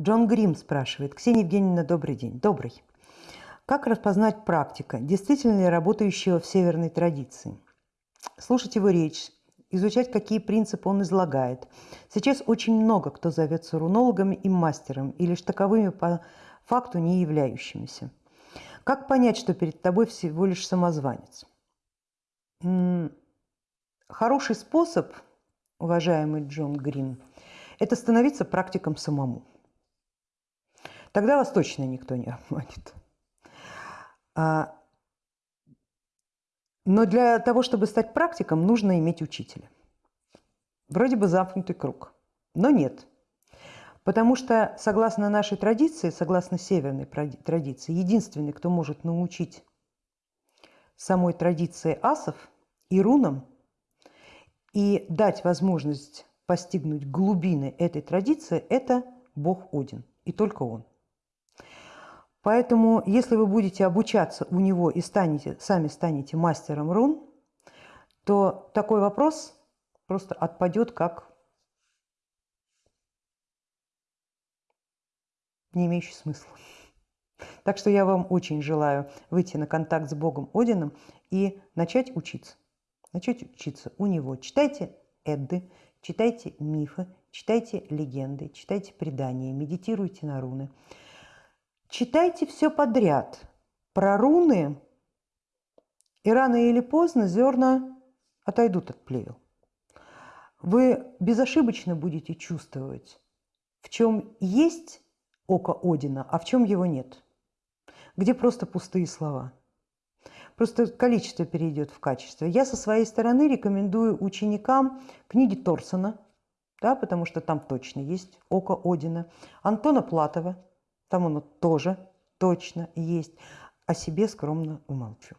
Джон Грим спрашивает. Ксения Евгеньевна, добрый день. Добрый. Как распознать практика, действительно ли работающего в северной традиции? Слушать его речь, изучать, какие принципы он излагает. Сейчас очень много кто зовется рунологами и мастером, и лишь таковыми по факту не являющимися. Как понять, что перед тобой всего лишь самозванец? Хороший способ, уважаемый Джон Грин, это становиться практиком самому. Тогда вас точно никто не обманет. А, но для того, чтобы стать практиком, нужно иметь учителя. Вроде бы замкнутый круг, но нет. Потому что, согласно нашей традиции, согласно северной традиции, единственный, кто может научить самой традиции асов и рунам и дать возможность постигнуть глубины этой традиции, это Бог Один, и только Он. Поэтому, если вы будете обучаться у него и станете, сами станете мастером рун, то такой вопрос просто отпадет как не имеющий смысла. Так что я вам очень желаю выйти на контакт с Богом Одином и начать учиться. Начать учиться у него. Читайте Эдды, читайте мифы, читайте легенды, читайте предания, медитируйте на руны. Читайте все подряд про руны, и рано или поздно зерна отойдут от плевел. Вы безошибочно будете чувствовать, в чем есть око Одина, а в чем его нет. Где просто пустые слова. Просто количество перейдет в качество. Я со своей стороны рекомендую ученикам книги Торсона, да, потому что там точно есть око Одина, Антона Платова – там оно тоже точно есть. О себе скромно умолчу.